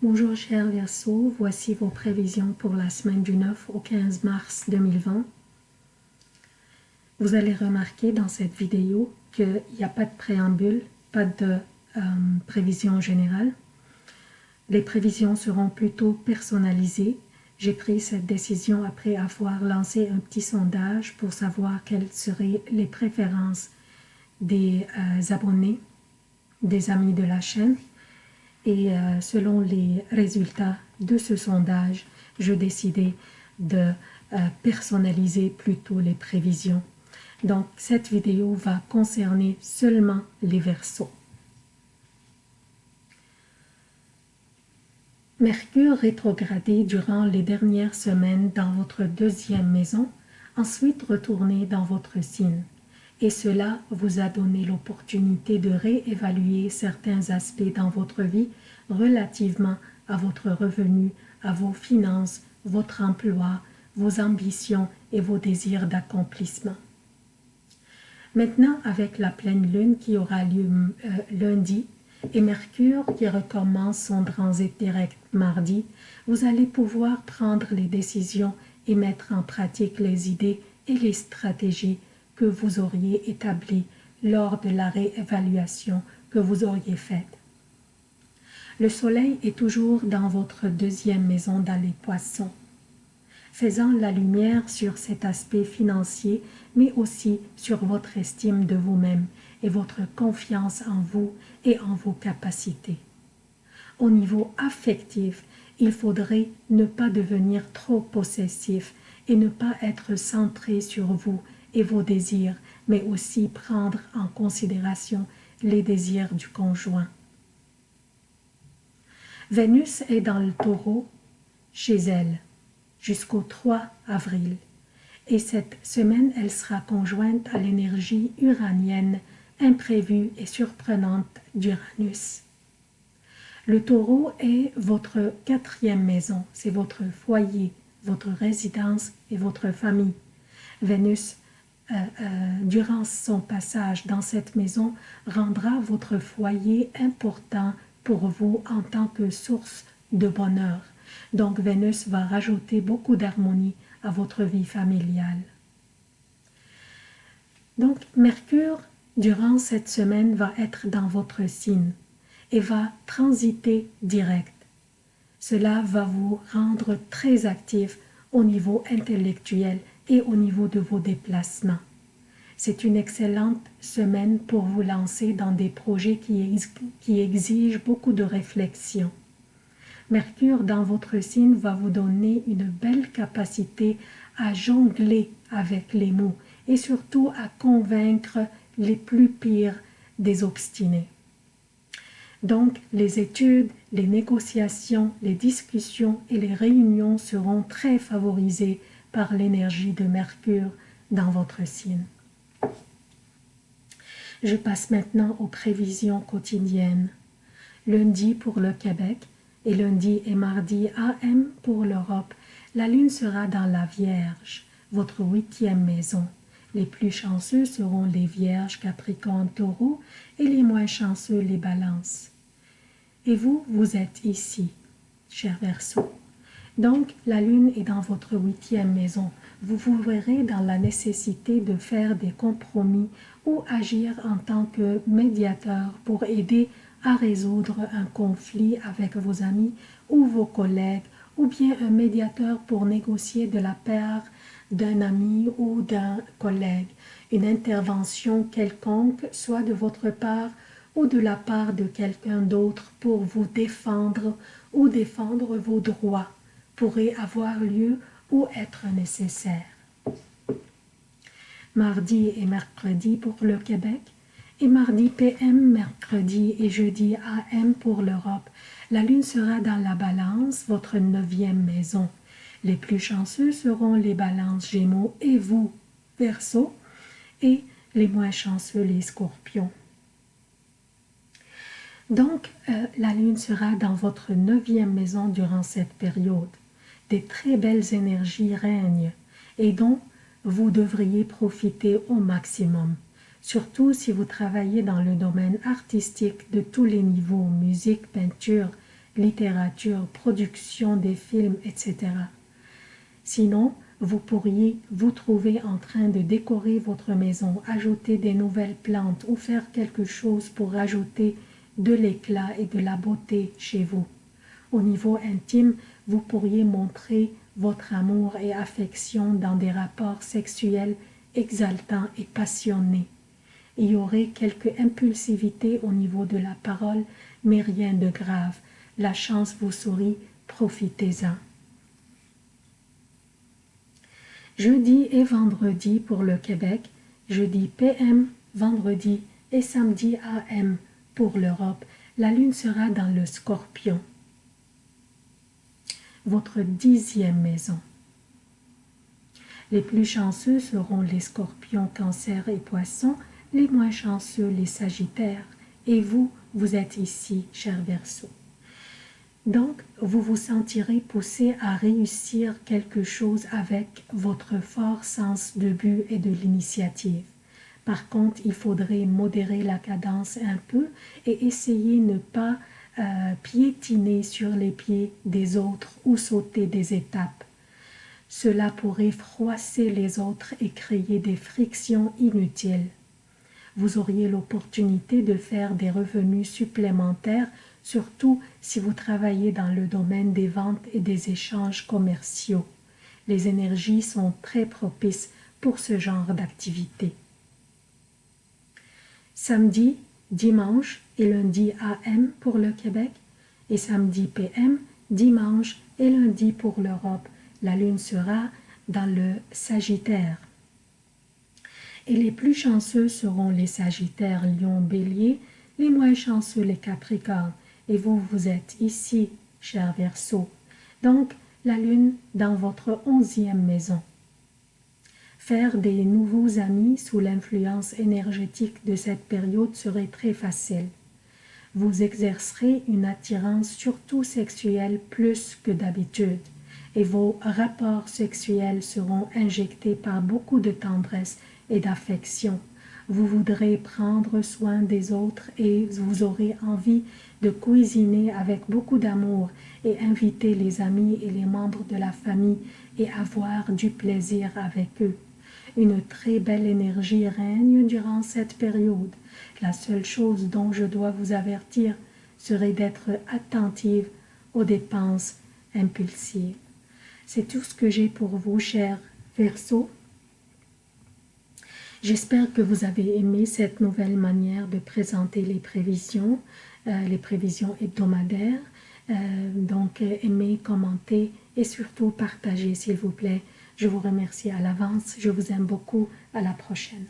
Bonjour chers Verseaux, voici vos prévisions pour la semaine du 9 au 15 mars 2020. Vous allez remarquer dans cette vidéo qu'il n'y a pas de préambule, pas de euh, prévision générale. Les prévisions seront plutôt personnalisées. J'ai pris cette décision après avoir lancé un petit sondage pour savoir quelles seraient les préférences des euh, abonnés, des amis de la chaîne. Et euh, selon les résultats de ce sondage, je décidais de euh, personnaliser plutôt les prévisions. Donc, cette vidéo va concerner seulement les versos. Mercure rétrogradé durant les dernières semaines dans votre deuxième maison, ensuite retourné dans votre signe. Et cela vous a donné l'opportunité de réévaluer certains aspects dans votre vie relativement à votre revenu, à vos finances, votre emploi, vos ambitions et vos désirs d'accomplissement. Maintenant, avec la pleine lune qui aura lieu euh, lundi, et Mercure qui recommence son transit direct mardi, vous allez pouvoir prendre les décisions et mettre en pratique les idées et les stratégies que vous auriez établies lors de la réévaluation que vous auriez faite. Le soleil est toujours dans votre deuxième maison dans les poissons, faisant la lumière sur cet aspect financier, mais aussi sur votre estime de vous-même et votre confiance en vous et en vos capacités. Au niveau affectif, il faudrait ne pas devenir trop possessif et ne pas être centré sur vous vos désirs, mais aussi prendre en considération les désirs du conjoint. Vénus est dans le taureau chez elle jusqu'au 3 avril et cette semaine elle sera conjointe à l'énergie uranienne imprévue et surprenante d'Uranus. Le taureau est votre quatrième maison, c'est votre foyer, votre résidence et votre famille. Vénus, euh, euh, durant son passage dans cette maison, rendra votre foyer important pour vous en tant que source de bonheur. Donc Vénus va rajouter beaucoup d'harmonie à votre vie familiale. Donc Mercure durant cette semaine va être dans votre signe et va transiter direct. Cela va vous rendre très actif au niveau intellectuel et au niveau de vos déplacements. C'est une excellente semaine pour vous lancer dans des projets qui, qui exigent beaucoup de réflexion. Mercure dans votre signe va vous donner une belle capacité à jongler avec les mots et surtout à convaincre les plus pires des obstinés. Donc, les études, les négociations, les discussions et les réunions seront très favorisées par l'énergie de Mercure dans votre signe. Je passe maintenant aux prévisions quotidiennes. Lundi pour le Québec et lundi et mardi AM pour l'Europe, la Lune sera dans la Vierge, votre huitième maison. Les plus chanceux seront les Vierges, Capricorne, Taureau et les moins chanceux les Balances. Et vous, vous êtes ici, cher Verseau. Donc, la Lune est dans votre huitième maison. Vous vous verrez dans la nécessité de faire des compromis ou agir en tant que médiateur pour aider à résoudre un conflit avec vos amis ou vos collègues ou bien un médiateur pour négocier de la part d'un ami ou d'un collègue, une intervention quelconque, soit de votre part ou de la part de quelqu'un d'autre pour vous défendre ou défendre vos droits, pourrait avoir lieu ou être nécessaire. Mardi et mercredi pour le Québec, et mardi PM, mercredi et jeudi AM pour l'Europe. La lune sera dans la balance, votre neuvième maison. Les plus chanceux seront les balances Gémeaux et vous, Verseau, et les moins chanceux les Scorpions. Donc, euh, la Lune sera dans votre neuvième maison durant cette période. Des très belles énergies règnent et dont vous devriez profiter au maximum. Surtout si vous travaillez dans le domaine artistique de tous les niveaux, musique, peinture, littérature, production des films, etc. Sinon, vous pourriez vous trouver en train de décorer votre maison, ajouter des nouvelles plantes ou faire quelque chose pour ajouter de l'éclat et de la beauté chez vous. Au niveau intime, vous pourriez montrer votre amour et affection dans des rapports sexuels exaltants et passionnés. Il y aurait quelque impulsivité au niveau de la parole, mais rien de grave. La chance vous sourit, profitez-en. Jeudi et vendredi pour le Québec, jeudi PM, vendredi et samedi AM pour l'Europe, la lune sera dans le scorpion. Votre dixième maison. Les plus chanceux seront les scorpions, cancer et poissons, les moins chanceux les sagittaires. Et vous, vous êtes ici, cher Verseau. Donc, vous vous sentirez poussé à réussir quelque chose avec votre fort sens de but et de l'initiative. Par contre, il faudrait modérer la cadence un peu et essayer ne pas euh, piétiner sur les pieds des autres ou sauter des étapes. Cela pourrait froisser les autres et créer des frictions inutiles. Vous auriez l'opportunité de faire des revenus supplémentaires surtout si vous travaillez dans le domaine des ventes et des échanges commerciaux. Les énergies sont très propices pour ce genre d'activité. Samedi, dimanche et lundi AM pour le Québec et samedi PM, dimanche et lundi pour l'Europe. La lune sera dans le Sagittaire. Et les plus chanceux seront les Sagittaires, Lion, Bélier, les moins chanceux les Capricornes et vous, vous êtes ici, cher Verseau. Donc, la lune dans votre onzième maison. Faire des nouveaux amis sous l'influence énergétique de cette période serait très facile. Vous exercerez une attirance surtout sexuelle plus que d'habitude et vos rapports sexuels seront injectés par beaucoup de tendresse et d'affection. Vous voudrez prendre soin des autres et vous aurez envie de cuisiner avec beaucoup d'amour et inviter les amis et les membres de la famille et avoir du plaisir avec eux. Une très belle énergie règne durant cette période. La seule chose dont je dois vous avertir serait d'être attentive aux dépenses impulsives. C'est tout ce que j'ai pour vous, chers Verseaux. J'espère que vous avez aimé cette nouvelle manière de présenter les prévisions. Euh, les prévisions hebdomadaires. Euh, donc, aimez, commentez et surtout partagez, s'il vous plaît. Je vous remercie à l'avance. Je vous aime beaucoup. À la prochaine.